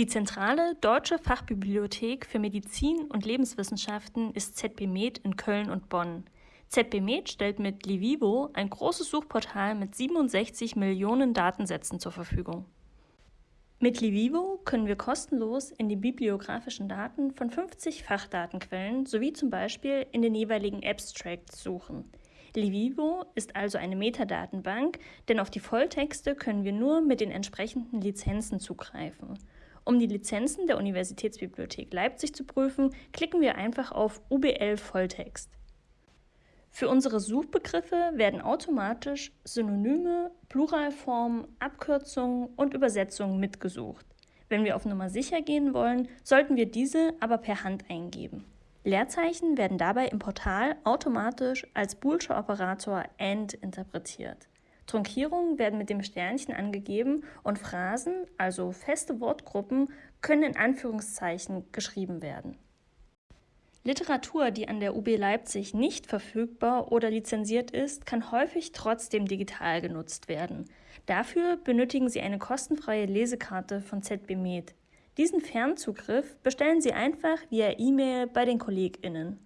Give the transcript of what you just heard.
Die zentrale Deutsche Fachbibliothek für Medizin und Lebenswissenschaften ist ZB Med in Köln und Bonn. ZB Med stellt mit Livivo ein großes Suchportal mit 67 Millionen Datensätzen zur Verfügung. Mit Livivo können wir kostenlos in die bibliografischen Daten von 50 Fachdatenquellen sowie zum Beispiel in den jeweiligen Abstracts suchen. Livivo ist also eine Metadatenbank, denn auf die Volltexte können wir nur mit den entsprechenden Lizenzen zugreifen. Um die Lizenzen der Universitätsbibliothek Leipzig zu prüfen, klicken wir einfach auf UBL Volltext. Für unsere Suchbegriffe werden automatisch Synonyme, Pluralformen, Abkürzungen und Übersetzungen mitgesucht. Wenn wir auf Nummer sicher gehen wollen, sollten wir diese aber per Hand eingeben. Leerzeichen werden dabei im Portal automatisch als boolscher Operator AND interpretiert. Trunkierungen werden mit dem Sternchen angegeben und Phrasen, also feste Wortgruppen, können in Anführungszeichen geschrieben werden. Literatur, die an der UB Leipzig nicht verfügbar oder lizenziert ist, kann häufig trotzdem digital genutzt werden. Dafür benötigen Sie eine kostenfreie Lesekarte von ZB Med. Diesen Fernzugriff bestellen Sie einfach via E-Mail bei den KollegInnen.